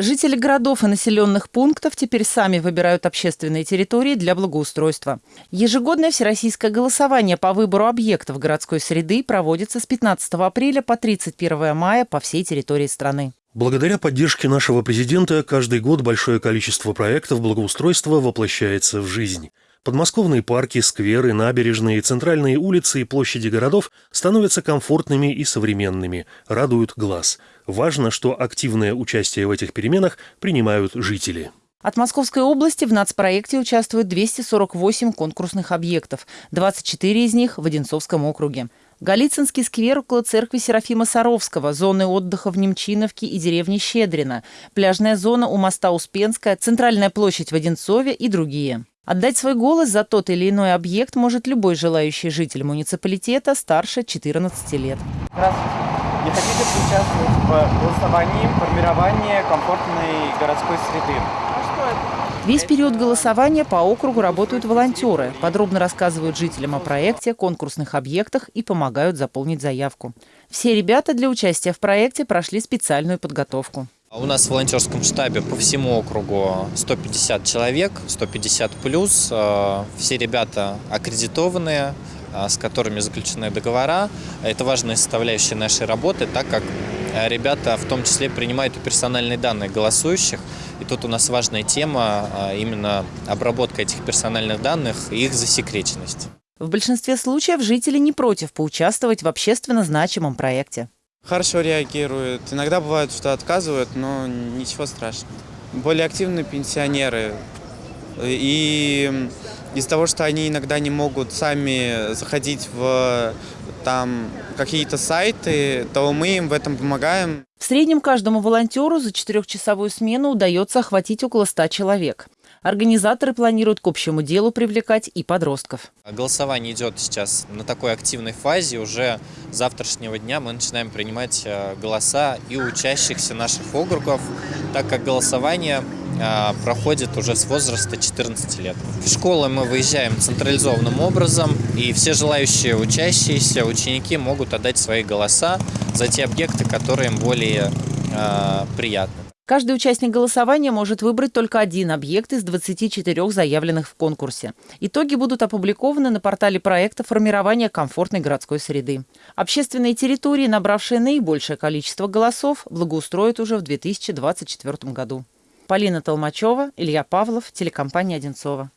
Жители городов и населенных пунктов теперь сами выбирают общественные территории для благоустройства. Ежегодное всероссийское голосование по выбору объектов городской среды проводится с 15 апреля по 31 мая по всей территории страны. Благодаря поддержке нашего президента каждый год большое количество проектов благоустройства воплощается в жизнь. Подмосковные парки, скверы, набережные, центральные улицы и площади городов становятся комфортными и современными, радуют глаз. Важно, что активное участие в этих переменах принимают жители. От Московской области в нацпроекте участвуют 248 конкурсных объектов, 24 из них в Одинцовском округе. Голицынский сквер около церкви Серафима Саровского, зоны отдыха в Немчиновке и деревне Щедрина, пляжная зона у моста Успенская, центральная площадь в Одинцове и другие. Отдать свой голос за тот или иной объект может любой желающий житель муниципалитета старше 14 лет. Здравствуйте. Не хотите поучаствовать в голосовании формировании комфортной городской среды? Весь период голосования по округу работают волонтеры, подробно рассказывают жителям о проекте, конкурсных объектах и помогают заполнить заявку. Все ребята для участия в проекте прошли специальную подготовку. У нас в волонтерском штабе по всему округу 150 человек, 150 плюс. Э, все ребята аккредитованные, э, с которыми заключены договора. Это важная составляющая нашей работы, так как э, ребята в том числе принимают и персональные данные голосующих. И тут у нас важная тема именно обработка этих персональных данных и их засекреченность. В большинстве случаев жители не против поучаствовать в общественно значимом проекте. Хорошо реагируют. Иногда бывает, что отказывают, но ничего страшного. Более активные пенсионеры. И из-за того, что они иногда не могут сами заходить в там какие-то сайты, то мы им в этом помогаем. В среднем каждому волонтеру за четырехчасовую смену удается охватить около ста человек. Организаторы планируют к общему делу привлекать и подростков. Голосование идет сейчас на такой активной фазе. Уже с завтрашнего дня мы начинаем принимать э, голоса и учащихся наших округов, так как голосование э, проходит уже с возраста 14 лет. В школы мы выезжаем централизованным образом, и все желающие учащиеся, ученики могут отдать свои голоса за те объекты, которые им более э, приятны. Каждый участник голосования может выбрать только один объект из 24 заявленных в конкурсе. Итоги будут опубликованы на портале проекта формирования комфортной городской среды. Общественные территории, набравшие наибольшее количество голосов, благоустроят уже в 2024 году. Полина Толмачева, Илья Павлов, телекомпания «Одинцова».